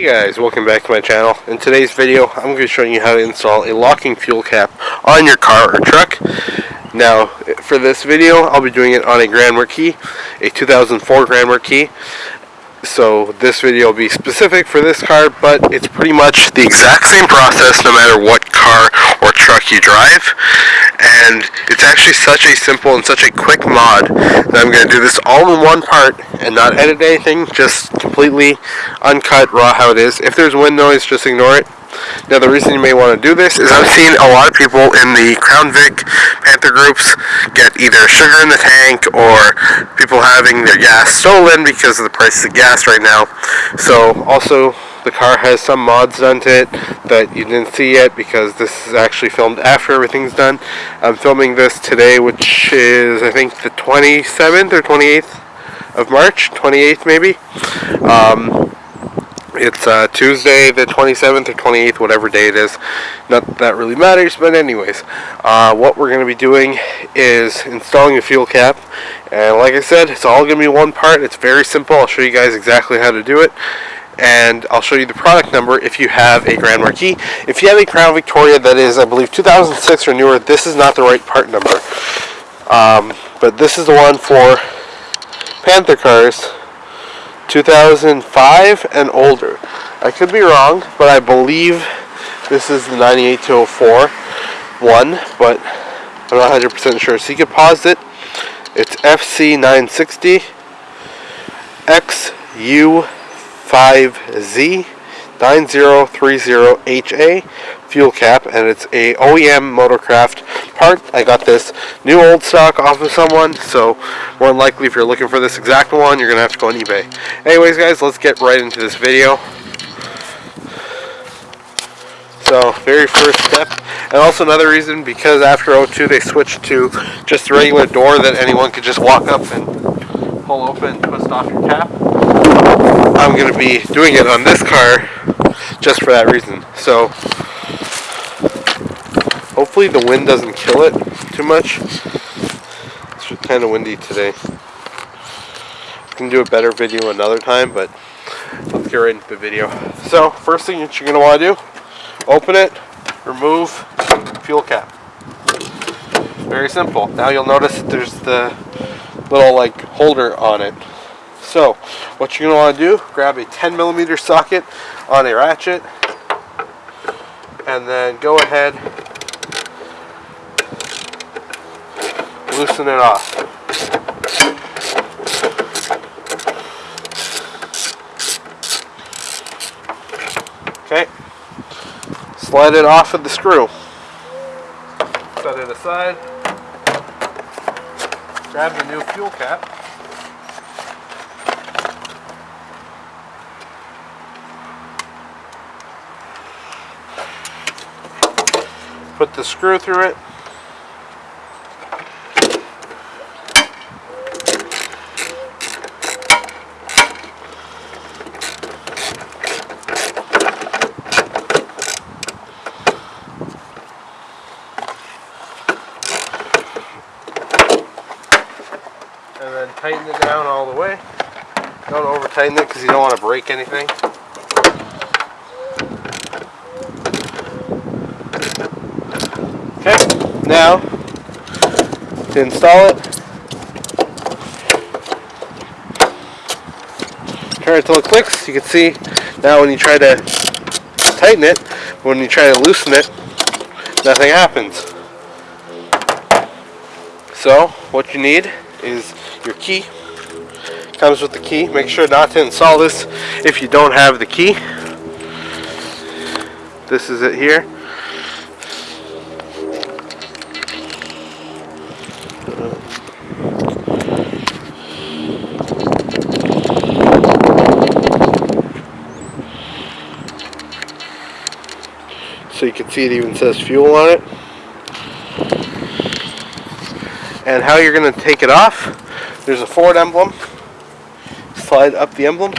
Hey guys, welcome back to my channel. In today's video, I'm going to be showing you how to install a locking fuel cap on your car or truck. Now, for this video, I'll be doing it on a Grand Marquis, a 2004 Grand Marquis. So this video will be specific for this car, but it's pretty much the exact same process no matter what car or truck you drive. And it's actually such a simple and such a quick mod that I'm going to do this all in one part and not edit anything, just completely uncut, raw how it is. If there's wind noise, just ignore it. Now the reason you may want to do this is I've seen a lot of people in the Crown Vic Panther groups get either sugar in the tank or people having their gas stolen because of the price of gas right now. So also the car has some mods done to it that you didn't see yet because this is actually filmed after everything's done. I'm filming this today which is I think the 27th or 28th of March, 28th maybe. Um, it's uh, Tuesday the 27th or 28th, whatever day it is. Not that really matters, but anyways. Uh, what we're going to be doing is installing a fuel cap. And like I said, it's all going to be one part. It's very simple. I'll show you guys exactly how to do it. And I'll show you the product number if you have a Grand Marquis. If you have a Crown Victoria that is, I believe, 2006 or newer, this is not the right part number. Um, but this is the one for Panther cars 2005 and older. I could be wrong, but I believe this is the 9804 one, but I'm not 100% sure. So you can pause it. It's FC960 XU5Z 9030HA fuel cap and it's a OEM Motorcraft part. I got this new old stock off of someone so more than likely if you're looking for this exact one you're gonna have to go on eBay. Anyways guys let's get right into this video. So very first step and also another reason because after O2 they switched to just a regular door that anyone could just walk up and pull open twist off your cap. I'm going to be doing it on this car just for that reason. So hopefully the wind doesn't kill it too much. It's kind of windy today. I can do a better video another time, but let's get right into the video. So first thing that you're going to want to do, open it, remove fuel cap. Very simple. Now you'll notice there's the little like holder on it. So what you're going to want to do, grab a 10 millimeter socket on a ratchet and then go ahead loosen it off. Okay, slide it off of the screw. Set it aside. Grab the new fuel cap. Put the screw through it. and then tighten it down all the way. Don't over tighten it because you don't want to break anything. Okay, now to install it, turn it till it clicks. You can see now when you try to tighten it, when you try to loosen it, nothing happens. So what you need is your key. Comes with the key. Make sure not to install this if you don't have the key. This is it here. So you can see it even says fuel on it. And how you're going to take it off there's a Ford emblem. Slide up the emblem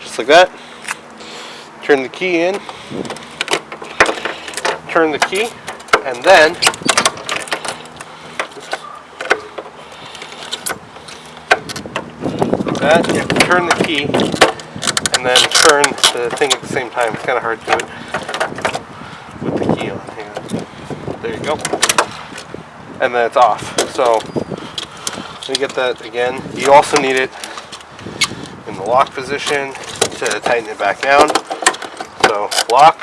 just like that. Turn the key in. Turn the key and then that you have to turn the key and then turn the thing at the same time. It's kind of hard to do it Hang on. There you go. And then it's off. So let me get that again. You also need it in the lock position to tighten it back down. So lock,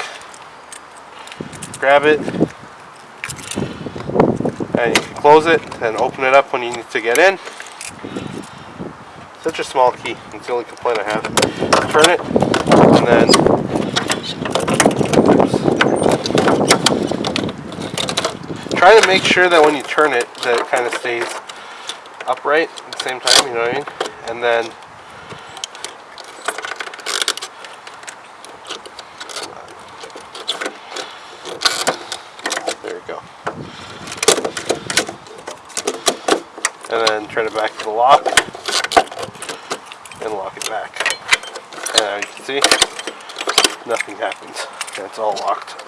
grab it, and you can close it and open it up when you need to get in. Such a small key. It's the only complaint I have. Turn it, and then. Try to make sure that when you turn it, that it kind of stays upright at the same time. You know what I mean? And then. There you go. And then turn it back to the lock and lock it back. And you can see, nothing happens. It's all locked.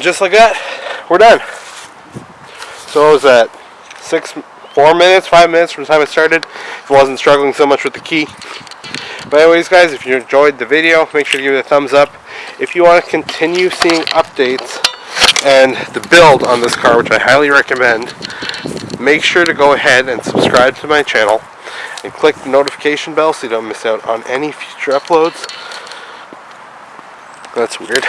Just like that, we're done. So what was that? Six, four minutes, five minutes from the time I started. If I wasn't struggling so much with the key. But anyways guys, if you enjoyed the video, make sure to give it a thumbs up. If you want to continue seeing updates and the build on this car, which I highly recommend, make sure to go ahead and subscribe to my channel and click the notification bell so you don't miss out on any future uploads. That's weird.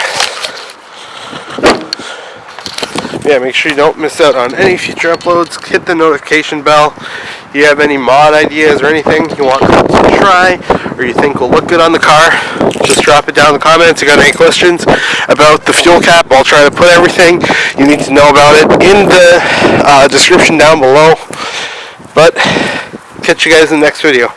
Yeah, make sure you don't miss out on any future uploads. Hit the notification bell. If you have any mod ideas or anything you want to try or you think will look good on the car, just drop it down in the comments. If you got any questions about the fuel cap, I'll try to put everything you need to know about it in the uh, description down below. But catch you guys in the next video.